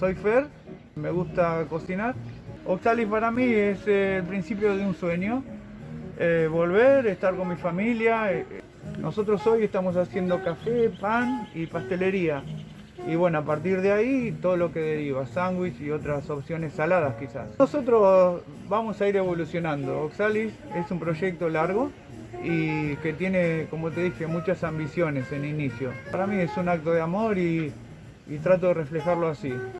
soy Fer, me gusta cocinar. Oxalis para mí es eh, el principio de un sueño, eh, volver, estar con mi familia. Eh, nosotros hoy estamos haciendo café, pan y pastelería. Y bueno, a partir de ahí todo lo que deriva, sándwich y otras opciones saladas quizás. Nosotros vamos a ir evolucionando. Oxalis es un proyecto largo y que tiene, como te dije, muchas ambiciones en inicio. Para mí es un acto de amor y, y trato de reflejarlo así.